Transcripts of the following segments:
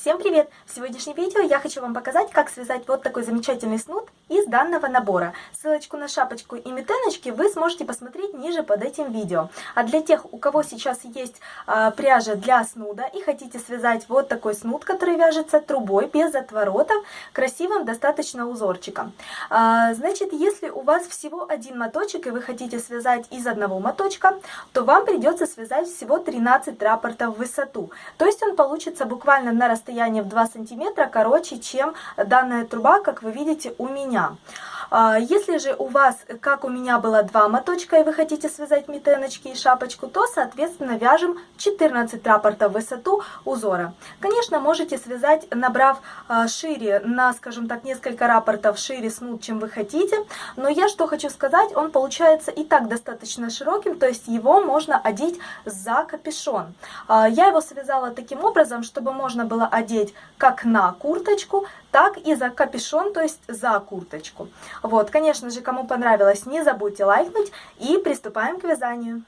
Всем привет! В сегодняшнем видео я хочу вам показать, как связать вот такой замечательный снуд из данного набора. Ссылочку на шапочку и метеночки вы сможете посмотреть ниже под этим видео. А для тех, у кого сейчас есть а, пряжа для снуда и хотите связать вот такой снуд, который вяжется трубой, без отворотов, красивым достаточно узорчиком. А, значит, если у вас всего один моточек и вы хотите связать из одного моточка, то вам придется связать всего 13 рапортов в высоту. То есть он получится буквально на расстоянии расстояние в 2 сантиметра короче, чем данная труба, как вы видите у меня. А, если же у вас, как у меня было два моточка, и вы хотите связать метеночки и шапочку, то, соответственно, вяжем 14 рапортов в высоту узора. Конечно, можете связать, набрав а, шире, на, скажем так, несколько рапортов шире снуд, чем вы хотите. Но я что хочу сказать, он получается и так достаточно широким, то есть его можно одеть за капюшон. А, я его связала таким образом, чтобы можно было одеть как на курточку, так и за капюшон, то есть за курточку. Вот, конечно же, кому понравилось, не забудьте лайкнуть и приступаем к вязанию.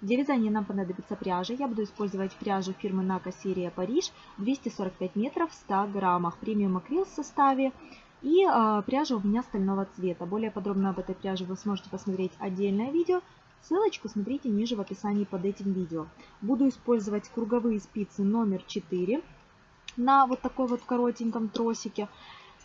Для вязания нам понадобится пряжа. Я буду использовать пряжу фирмы Нака серия Париж 245 метров в 100 граммах. Премиум акрил в составе. И э, пряжа у меня стального цвета. Более подробно об этой пряже вы сможете посмотреть отдельное видео. Ссылочку смотрите ниже в описании под этим видео. Буду использовать круговые спицы номер 4 на вот такой вот коротеньком тросике.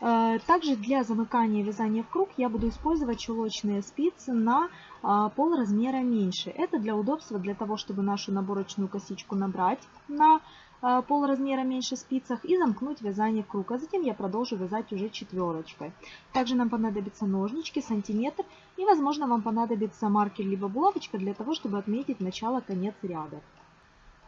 Э, также для замыкания вязания в круг я буду использовать чулочные спицы на а, пол размера меньше. Это для удобства, для того, чтобы нашу наборочную косичку набрать на а, пол размера меньше спицах и замкнуть вязание в круг. А затем я продолжу вязать уже четверочкой. Также нам понадобятся ножнички, сантиметр и, возможно, вам понадобится маркер либо булавочка для того, чтобы отметить начало-конец ряда.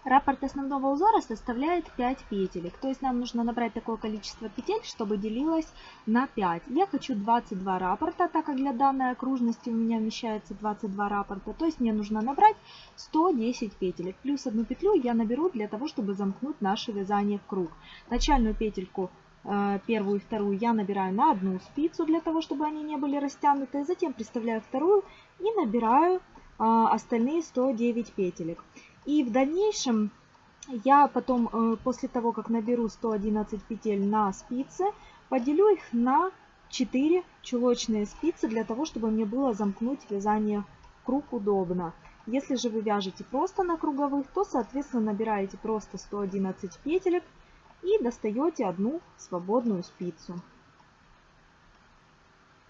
Раппорт основного узора составляет 5 петелек, то есть нам нужно набрать такое количество петель, чтобы делилось на 5. Я хочу 22 раппорта, так как для данной окружности у меня вмещается 22 раппорта, то есть мне нужно набрать 110 петелек. Плюс одну петлю я наберу для того, чтобы замкнуть наше вязание в круг. Начальную петельку э, первую и вторую я набираю на одну спицу, для того, чтобы они не были растянуты. Затем приставляю вторую и набираю э, остальные 109 петелек. И в дальнейшем я потом, э, после того, как наберу 111 петель на спицы, поделю их на 4 чулочные спицы, для того, чтобы мне было замкнуть вязание круг удобно. Если же вы вяжете просто на круговых, то, соответственно, набираете просто 111 петелек и достаете одну свободную спицу.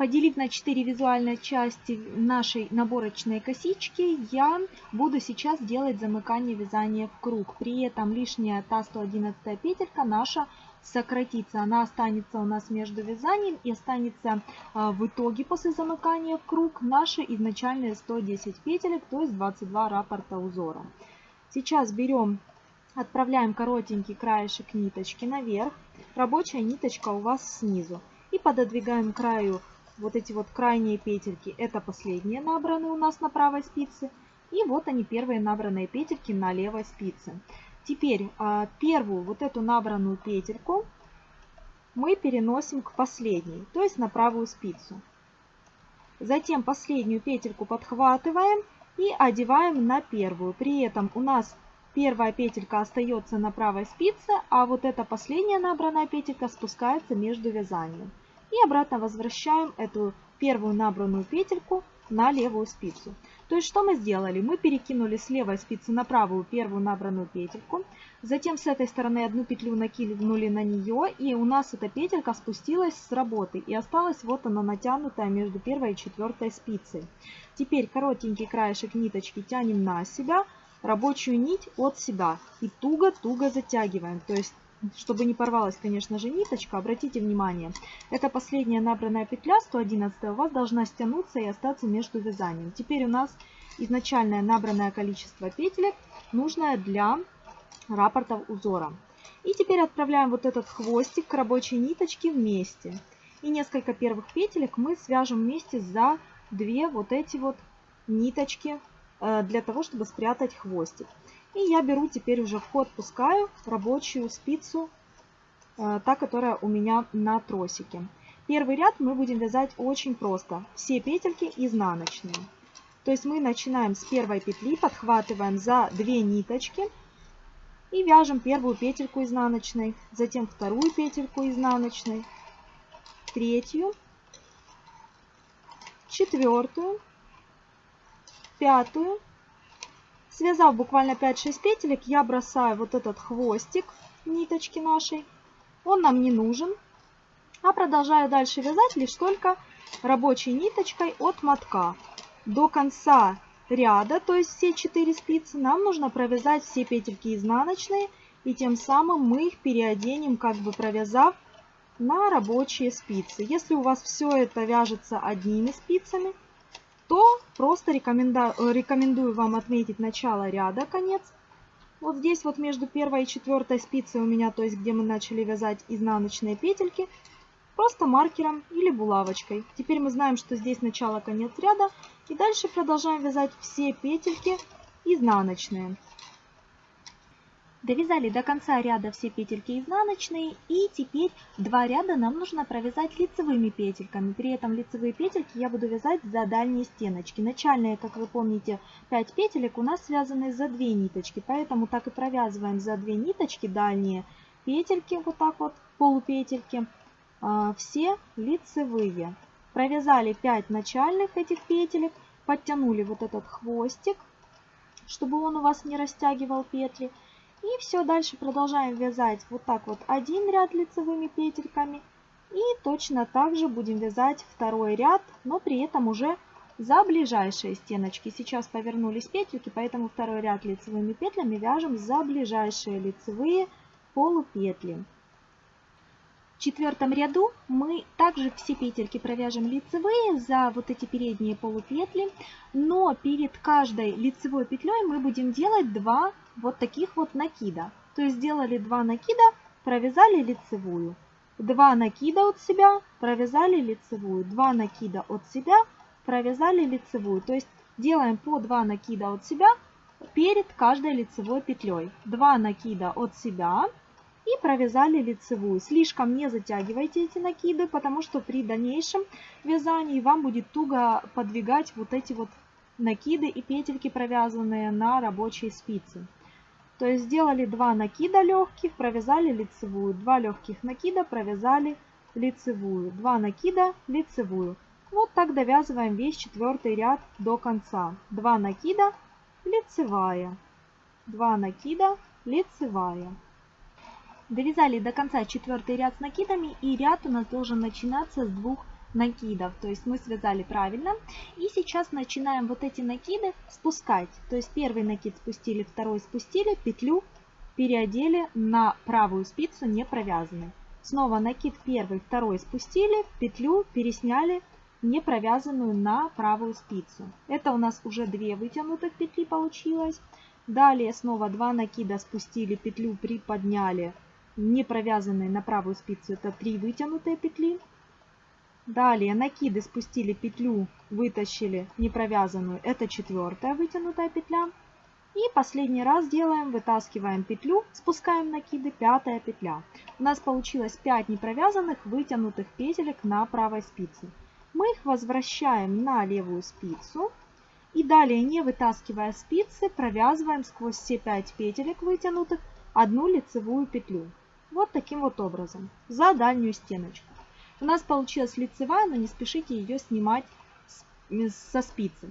Поделив на 4 визуальные части нашей наборочной косички, я буду сейчас делать замыкание вязания в круг. При этом лишняя та 111 петелька наша сократится. Она останется у нас между вязанием и останется а, в итоге после замыкания в круг наши изначальные 110 петелек, то есть 22 раппорта узора. Сейчас берем, отправляем коротенький краешек ниточки наверх. Рабочая ниточка у вас снизу. И пододвигаем краю вот эти вот крайние петельки, это последние набранные у нас на правой спице. И вот они, первые набранные петельки на левой спице. Теперь а, первую вот эту набранную петельку мы переносим к последней, то есть на правую спицу. Затем последнюю петельку подхватываем и одеваем на первую. При этом у нас первая петелька остается на правой спице, а вот эта последняя набранная петелька спускается между вязанием. И обратно возвращаем эту первую набранную петельку на левую спицу. То есть что мы сделали? Мы перекинули с левой спицы на правую первую набранную петельку. Затем с этой стороны одну петлю накинули на нее. И у нас эта петелька спустилась с работы. И осталась вот она натянутая между первой и четвертой спицей. Теперь коротенький краешек ниточки тянем на себя. Рабочую нить от себя. И туго-туго затягиваем. То есть чтобы не порвалась, конечно же, ниточка, обратите внимание, это последняя набранная петля 111 у вас должна стянуться и остаться между вязанием. Теперь у нас изначальное набранное количество петелек, нужное для раппортов узора. И теперь отправляем вот этот хвостик к рабочей ниточке вместе. И несколько первых петелек мы свяжем вместе за две вот эти вот ниточки э, для того, чтобы спрятать хвостик. И я беру теперь уже в ход, пускаю рабочую спицу, э, та, которая у меня на тросике. Первый ряд мы будем вязать очень просто. Все петельки изнаночные. То есть мы начинаем с первой петли, подхватываем за две ниточки И вяжем первую петельку изнаночной, затем вторую петельку изнаночной, третью, четвертую, пятую. Связав буквально 5-6 петелек, я бросаю вот этот хвостик ниточки нашей. Он нам не нужен. А продолжаю дальше вязать лишь только рабочей ниточкой от мотка. До конца ряда, то есть все 4 спицы, нам нужно провязать все петельки изнаночные. И тем самым мы их переоденем, как бы провязав на рабочие спицы. Если у вас все это вяжется одними спицами, то просто рекомендую, рекомендую вам отметить начало ряда, конец. Вот здесь вот между первой и четвертой спицей у меня, то есть где мы начали вязать изнаночные петельки, просто маркером или булавочкой. Теперь мы знаем, что здесь начало, конец ряда. И дальше продолжаем вязать все петельки изнаночные. Довязали до конца ряда все петельки изнаночные и теперь два ряда нам нужно провязать лицевыми петельками. При этом лицевые петельки я буду вязать за дальние стеночки. Начальные, как вы помните, 5 петелек у нас связаны за 2 ниточки, поэтому так и провязываем за 2 ниточки дальние петельки, вот так вот, полупетельки, а, все лицевые. Провязали 5 начальных этих петелек, подтянули вот этот хвостик, чтобы он у вас не растягивал петли. И все, дальше продолжаем вязать вот так вот один ряд лицевыми петельками. И точно так же будем вязать второй ряд, но при этом уже за ближайшие стеночки. Сейчас повернулись петельки, поэтому второй ряд лицевыми петлями вяжем за ближайшие лицевые полупетли четвертом ряду мы также все петельки провяжем лицевые за вот эти передние полупетли, но перед каждой лицевой петлей мы будем делать два вот таких вот накида. То есть сделали два накида, провязали лицевую. Два накида от себя, провязали лицевую. Два накида от себя, провязали лицевую. То есть делаем по два накида от себя перед каждой лицевой петлей. Два накида от себя, и провязали лицевую. Слишком не затягивайте эти накиды, потому что при дальнейшем вязании вам будет туго подвигать вот эти вот накиды и петельки, провязанные на рабочей спице. То есть сделали два накида легких, провязали лицевую, два легких накида, провязали лицевую, два накида, лицевую. Вот так довязываем весь четвертый ряд до конца. Два накида, лицевая, два накида, лицевая. Довязали до конца четвертый ряд с накидами и ряд у нас должен начинаться с двух накидов. То есть мы связали правильно. И сейчас начинаем вот эти накиды спускать. То есть первый накид спустили, второй спустили, петлю переодели на правую спицу не провязанной. Снова накид первый, второй спустили, петлю пересняли не провязанную на правую спицу. Это у нас уже две вытянутых петли получилось. Далее снова два накида спустили, петлю приподняли, не провязанные на правую спицу это 3 вытянутые петли. Далее накиды спустили петлю, вытащили не провязанную, это четвертая вытянутая петля. И последний раз делаем, вытаскиваем петлю, спускаем накиды, пятая петля. У нас получилось 5 непровязанных вытянутых петелек на правой спице. Мы их возвращаем на левую спицу. И далее, не вытаскивая спицы, провязываем сквозь все 5 петелек вытянутых одну лицевую петлю. Вот таким вот образом, за дальнюю стеночку. У нас получилась лицевая, но не спешите ее снимать со спицы.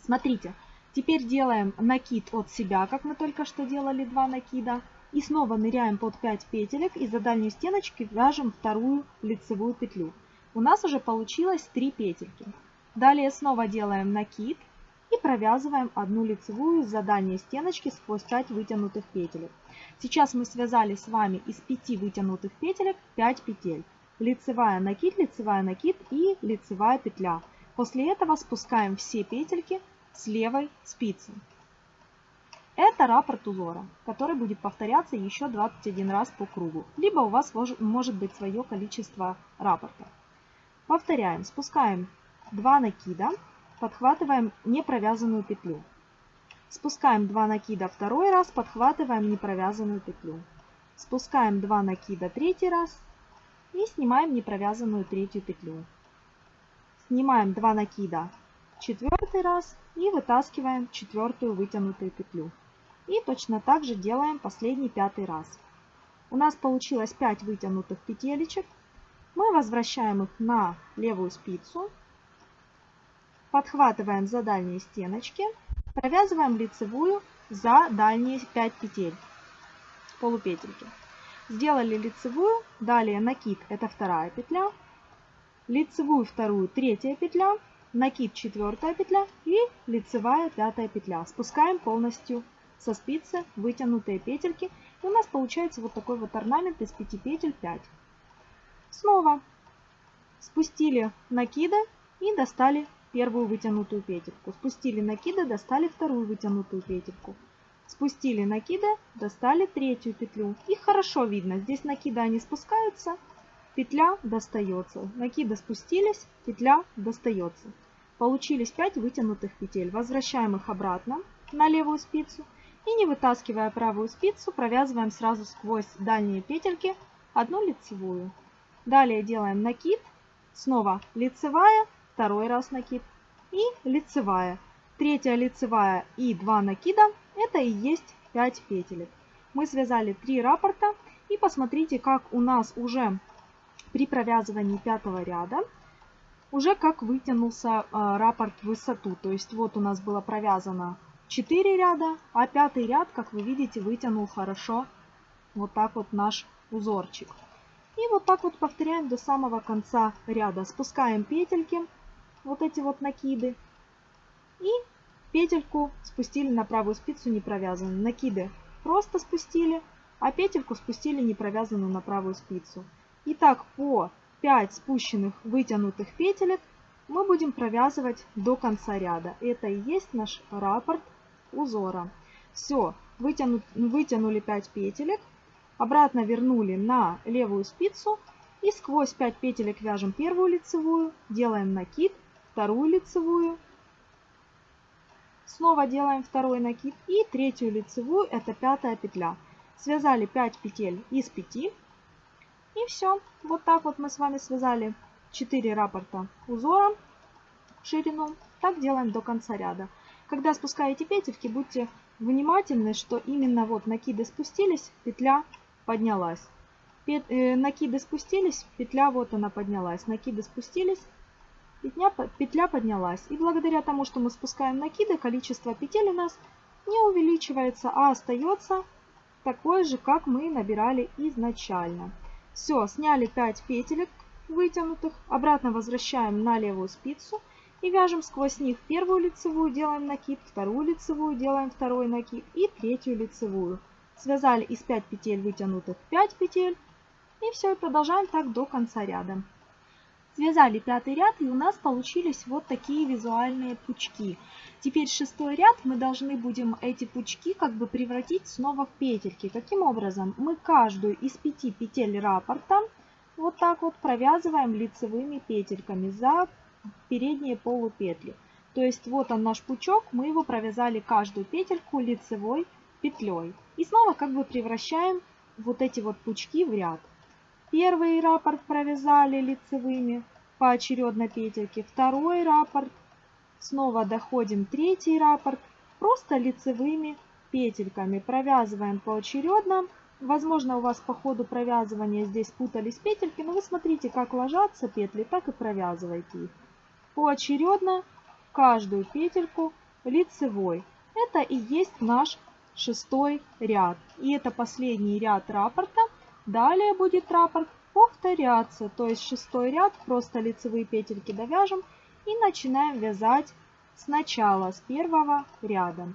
Смотрите, теперь делаем накид от себя, как мы только что делали два накида. И снова ныряем под 5 петелек и за дальнюю стеночку вяжем вторую лицевую петлю. У нас уже получилось 3 петельки. Далее снова делаем накид и провязываем одну лицевую за дальней стеночки сквозь 5 вытянутых петелек. Сейчас мы связали с вами из 5 вытянутых петелек 5 петель. Лицевая накид, лицевая накид и лицевая петля. После этого спускаем все петельки с левой спицы. Это раппорт узора, который будет повторяться еще 21 раз по кругу. Либо у вас может быть свое количество раппортов. Повторяем. Спускаем 2 накида, подхватываем непровязанную петлю. Спускаем 2 накида второй раз, подхватываем непровязанную петлю. Спускаем 2 накида третий раз и снимаем непровязанную третью петлю. Снимаем 2 накида четвертый раз и вытаскиваем четвертую вытянутую петлю. И точно так же делаем последний пятый раз. У нас получилось 5 вытянутых петелечек. Мы возвращаем их на левую спицу. Подхватываем за дальние стеночки. Провязываем лицевую за дальние 5 петель полупетельки. Сделали лицевую, далее накид, это вторая петля, лицевую вторую, третья петля, накид, четвертая петля и лицевая пятая петля. Спускаем полностью со спицы вытянутые петельки. И у нас получается вот такой вот орнамент из 5 петель 5. Снова спустили накиды и достали первую вытянутую петельку. Спустили накиды, достали вторую вытянутую петельку. Спустили накиды, достали третью петлю. Их хорошо видно. Здесь накиды они спускаются, петля достается. Накиды спустились, петля достается. Получились 5 вытянутых петель. Возвращаем их обратно на левую спицу. И не вытаскивая правую спицу, провязываем сразу сквозь дальние петельки одну лицевую. Далее делаем накид, снова лицевая, второй раз накид и лицевая. Третья лицевая и 2 накида это и есть 5 петелек. Мы связали 3 раппорта и посмотрите, как у нас уже при провязывании пятого ряда уже как вытянулся э, раппорт в высоту. То есть вот у нас было провязано 4 ряда, а пятый ряд, как вы видите, вытянул хорошо вот так вот наш узорчик. И вот так вот повторяем до самого конца ряда. Спускаем петельки, вот эти вот накиды. И петельку спустили на правую спицу не провязанную. Накиды просто спустили, а петельку спустили не провязанную на правую спицу. И так по 5 спущенных вытянутых петелек мы будем провязывать до конца ряда. Это и есть наш раппорт узора. Все, вытяну, вытянули 5 петелек, обратно вернули на левую спицу и сквозь 5 петелек вяжем первую лицевую, делаем накид, вторую лицевую, снова делаем второй накид и третью лицевую, это пятая петля. Связали 5 петель из 5 и все. Вот так вот мы с вами связали 4 раппорта узора ширину. Так делаем до конца ряда. Когда спускаете петельки, будьте внимательны, что именно вот накиды спустились, петля поднялась. Пет, э, накиды спустились, петля вот она поднялась. Накиды спустились, петля, петля поднялась. И благодаря тому, что мы спускаем накиды, количество петель у нас не увеличивается, а остается такое же, как мы набирали изначально. Все, сняли 5 петелек вытянутых, обратно возвращаем на левую спицу и вяжем сквозь них первую лицевую, делаем накид, вторую лицевую, делаем второй накид и третью лицевую. Связали из 5 петель вытянутых 5 петель и все, продолжаем так до конца ряда. Связали пятый ряд и у нас получились вот такие визуальные пучки. Теперь шестой ряд мы должны будем эти пучки как бы превратить снова в петельки. Каким образом? Мы каждую из пяти петель раппорта вот так вот провязываем лицевыми петельками за передние полупетли. То есть вот он наш пучок, мы его провязали каждую петельку лицевой петлей. И снова как бы превращаем вот эти вот пучки в ряд. Первый раппорт провязали лицевыми поочередно петельки, второй раппорт, снова доходим третий раппорт, просто лицевыми петельками провязываем поочередно. Возможно, у вас по ходу провязывания здесь путались петельки, но вы смотрите, как ложатся петли, так и провязывайте их. Поочередно каждую петельку лицевой. Это и есть наш шестой ряд. И это последний ряд раппорта. Далее будет раппорт. Повторяться, то есть шестой ряд, просто лицевые петельки довяжем. И начинаем вязать сначала, с первого ряда.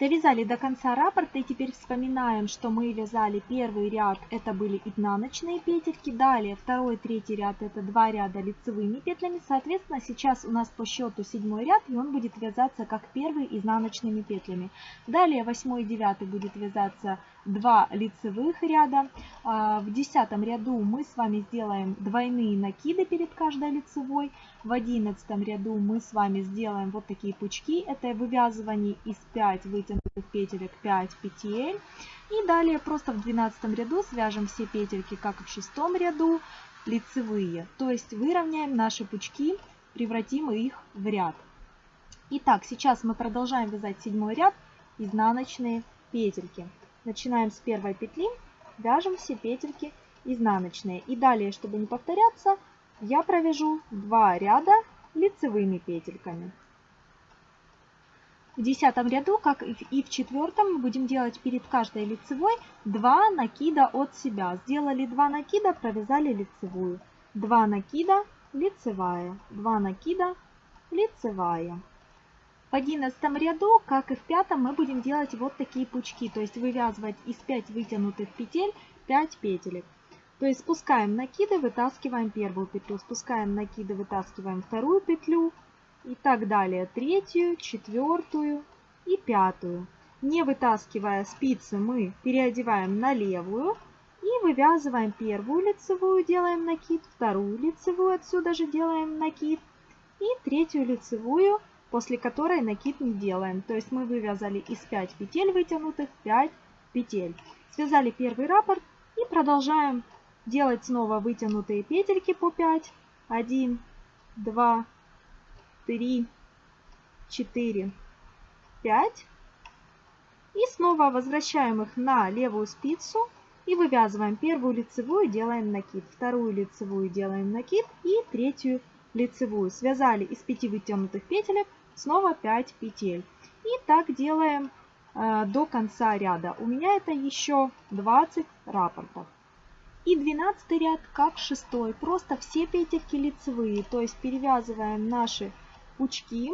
Довязали до конца раппорта. И теперь вспоминаем, что мы вязали первый ряд, это были изнаночные петельки, далее второй, третий ряд это два ряда лицевыми петлями, соответственно сейчас у нас по счету седьмой ряд и он будет вязаться как первый изнаночными петлями. Далее восьмой и девятый будет вязаться два лицевых ряда. А, в десятом ряду мы с вами сделаем двойные накиды перед каждой лицевой. В одиннадцатом ряду мы с вами сделаем вот такие пучки. Это вывязывание из 5 вытянутых петелек 5 петель. И далее просто в двенадцатом ряду свяжем все петельки, как и в шестом ряду, лицевые. То есть выровняем наши пучки, превратим их в ряд. Итак, сейчас мы продолжаем вязать седьмой ряд изнаночные петельки. Начинаем с первой петли, вяжем все петельки изнаночные. И далее, чтобы не повторяться, я провяжу 2 ряда лицевыми петельками. В десятом ряду, как и в четвертом, мы будем делать перед каждой лицевой 2 накида от себя. Сделали 2 накида, провязали лицевую. 2 накида, лицевая, 2 накида, лицевая. В одиннадцатом ряду, как и в пятом, мы будем делать вот такие пучки, то есть вывязывать из 5 вытянутых петель 5 петелек. То есть спускаем накиды, вытаскиваем первую петлю, спускаем накиды, вытаскиваем вторую петлю и так далее. Третью, четвертую и пятую. Не вытаскивая спицы, мы переодеваем на левую и вывязываем первую лицевую, делаем накид, вторую лицевую, отсюда же делаем накид и третью лицевую, после которой накид не делаем. То есть мы вывязали из 5 петель вытянутых 5 петель. Связали первый раппорт и продолжаем делать снова вытянутые петельки по 5. 1, 2, 3, 4, 5. И снова возвращаем их на левую спицу и вывязываем первую лицевую, делаем накид, вторую лицевую делаем накид и третью лицевую. Связали из 5 вытянутых петелек снова 5 петель. И так делаем э, до конца ряда. У меня это еще 20 рапортов. И 12 ряд как шестой. Просто все петельки лицевые. То есть перевязываем наши пучки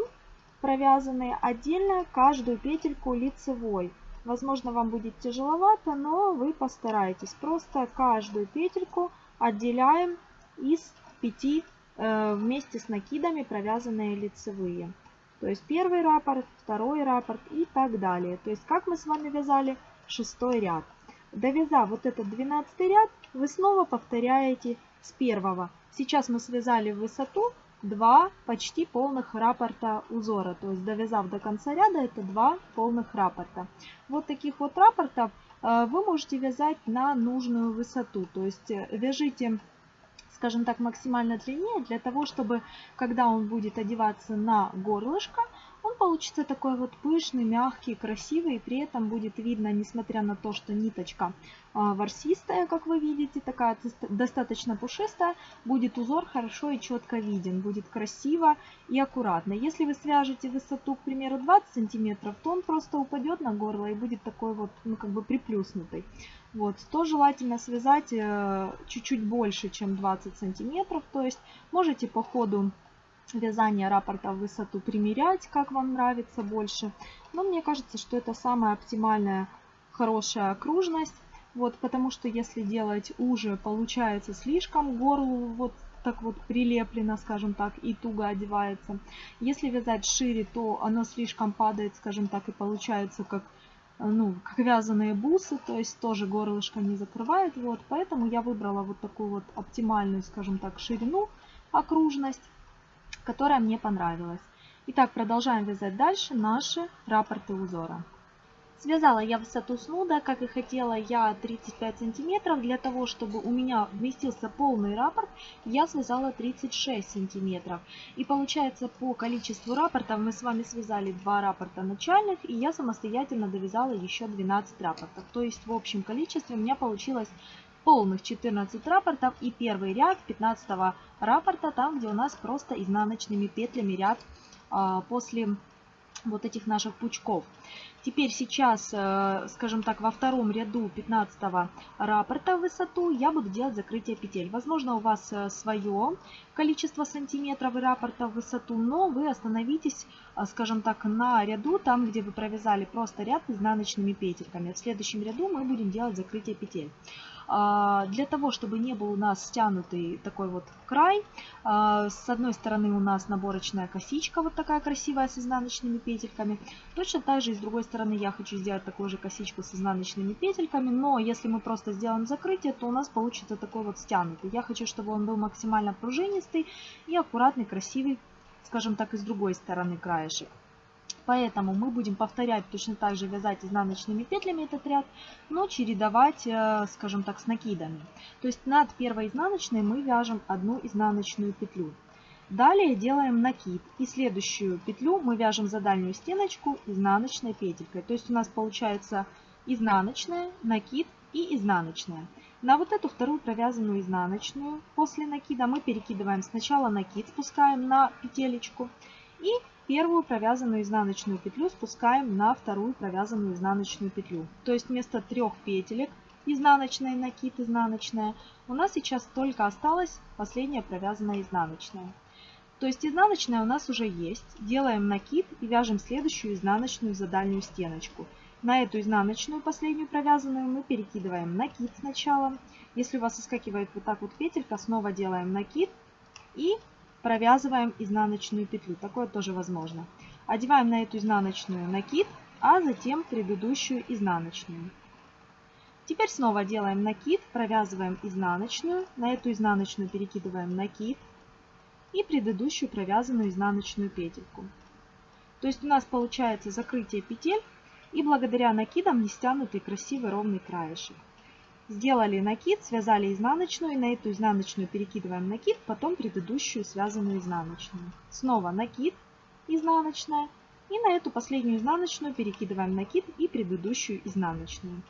провязанные отдельно каждую петельку лицевой. Возможно, вам будет тяжеловато, но вы постарайтесь. Просто каждую петельку отделяем из 5 э, вместе с накидами провязанные лицевые. То есть первый раппорт, второй раппорт и так далее. То есть как мы с вами вязали шестой ряд. Довязав вот этот 12 ряд, вы снова повторяете с первого. Сейчас мы связали в высоту 2 почти полных раппорта узора. То есть довязав до конца ряда, это 2 полных раппорта. Вот таких вот раппортов э, вы можете вязать на нужную высоту. То есть э, вяжите скажем так, максимально длиннее, для того, чтобы, когда он будет одеваться на горлышко, он получится такой вот пышный, мягкий, красивый, и при этом будет видно, несмотря на то, что ниточка а, ворсистая, как вы видите, такая достаточно пушистая, будет узор хорошо и четко виден, будет красиво и аккуратно. Если вы свяжете высоту, к примеру, 20 сантиметров, то он просто упадет на горло и будет такой вот, ну, как бы приплюснутый. Вот, то желательно связать э, чуть-чуть больше, чем 20 сантиметров, то есть можете по ходу вязания раппорта в высоту примерять, как вам нравится больше. Но мне кажется, что это самая оптимальная хорошая окружность. Вот, потому что если делать уже, получается слишком горлу вот так вот прилеплено, скажем так, и туго одевается. Если вязать шире, то оно слишком падает, скажем так, и получается как ну, как вязаные бусы, то есть тоже горлышко не закрывает. Вот, поэтому я выбрала вот такую вот оптимальную, скажем так, ширину, окружность которая мне понравилась. Итак, продолжаем вязать дальше наши раппорты узора. Связала я высоту снуда, как и хотела я 35 сантиметров. Для того, чтобы у меня вместился полный раппорт, я связала 36 сантиметров. И получается по количеству раппортов мы с вами связали два раппорта начальных, и я самостоятельно довязала еще 12 раппортов. То есть в общем количестве у меня получилось полных 14 рапортов и первый ряд 15 рапорта, там где у нас просто изнаночными петлями ряд а, после вот этих наших пучков. Теперь сейчас, э, скажем так, во втором ряду 15 раппорта в высоту я буду делать закрытие петель. Возможно, у вас э, свое количество сантиметров и раппорта в высоту, но вы остановитесь, э, скажем так, на ряду, там, где вы провязали просто ряд изнаночными петельками. В следующем ряду мы будем делать закрытие петель. А, для того, чтобы не был у нас стянутый такой вот край, а, с одной стороны у нас наборочная косичка, вот такая красивая с изнаночными петельками. Точно так же и с другой стороны я хочу сделать такую же косичку с изнаночными петельками, но если мы просто сделаем закрытие, то у нас получится такой вот стянутый. Я хочу, чтобы он был максимально пружинистый и аккуратный, красивый, скажем так, и с другой стороны краешек. Поэтому мы будем повторять точно так же вязать изнаночными петлями этот ряд, но чередовать, э, скажем так, с накидами. То есть над первой изнаночной мы вяжем одну изнаночную петлю. Далее делаем накид. И следующую петлю мы вяжем за дальнюю стеночку изнаночной петелькой. То есть у нас получается изнаночная, накид и изнаночная. На вот эту вторую провязанную изнаночную после накида мы перекидываем сначала накид, спускаем на петелечку. И первую провязанную изнаночную петлю спускаем на вторую провязанную изнаночную петлю. То есть вместо трех петелек изнаночная, накид, изнаночная, у нас сейчас только осталась последняя провязанная изнаночная. То есть изнаночная у нас уже есть. Делаем накид и вяжем следующую изнаночную за дальнюю стеночку. На эту изнаночную последнюю провязанную мы перекидываем накид сначала. Если у вас соскакивает вот так вот петелька, снова делаем накид и провязываем изнаночную петлю. Такое тоже возможно. Одеваем на эту изнаночную накид, а затем предыдущую изнаночную. Теперь снова делаем накид, провязываем изнаночную, на эту изнаночную перекидываем накид, и предыдущую провязанную изнаночную петельку. То есть у нас получается закрытие петель и благодаря накидам не стянутый красивый ровный краешек. Сделали накид, связали изнаночную, и на эту изнаночную перекидываем накид, потом предыдущую связанную изнаночную. Снова накид, изнаночная, и на эту последнюю изнаночную перекидываем накид и предыдущую изнаночную.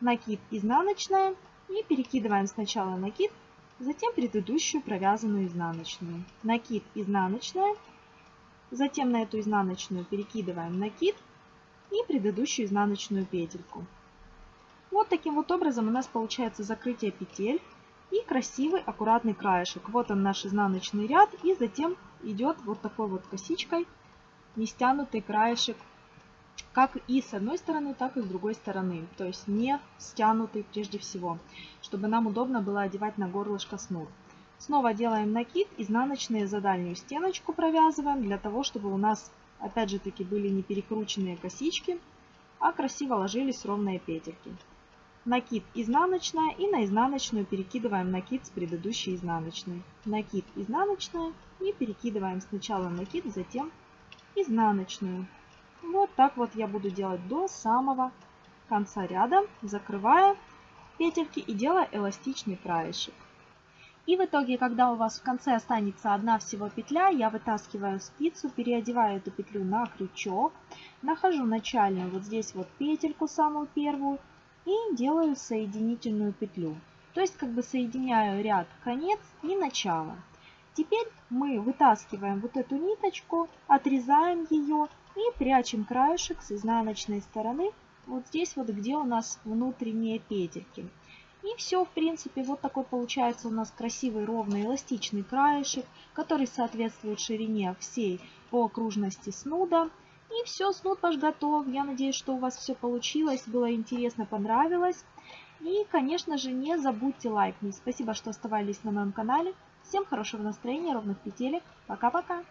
Накид, изнаночная, и перекидываем сначала накид, затем предыдущую провязанную изнаночную. Накид изнаночная, затем на эту изнаночную перекидываем накид и предыдущую изнаночную петельку. Вот таким вот образом у нас получается закрытие петель и красивый аккуратный краешек. Вот он наш изнаночный ряд и затем идет вот такой вот косичкой не стянутый краешек как и с одной стороны, так и с другой стороны. То есть не стянутый прежде всего, чтобы нам удобно было одевать на горлышко снур. Снова делаем накид, изнаночные за дальнюю стеночку провязываем, для того, чтобы у нас, опять же таки, были не перекрученные косички, а красиво ложились ровные петельки. Накид изнаночная и на изнаночную перекидываем накид с предыдущей изнаночной. Накид изнаночная и перекидываем сначала накид, затем изнаночную. Вот так вот я буду делать до самого конца ряда, закрывая петельки и делая эластичный краешек. И в итоге, когда у вас в конце останется одна всего петля, я вытаскиваю спицу, переодеваю эту петлю на крючок, нахожу начальную вот здесь вот петельку, самую первую, и делаю соединительную петлю. То есть как бы соединяю ряд конец и начало. Теперь мы вытаскиваем вот эту ниточку, отрезаем ее и прячем краешек с изнаночной стороны, вот здесь вот, где у нас внутренние петельки. И все, в принципе, вот такой получается у нас красивый ровный эластичный краешек, который соответствует ширине всей по окружности снуда. И все, снуд ваш готов. Я надеюсь, что у вас все получилось, было интересно, понравилось. И, конечно же, не забудьте лайкнуть. Спасибо, что оставались на моем канале. Всем хорошего настроения, ровных петелек. Пока-пока!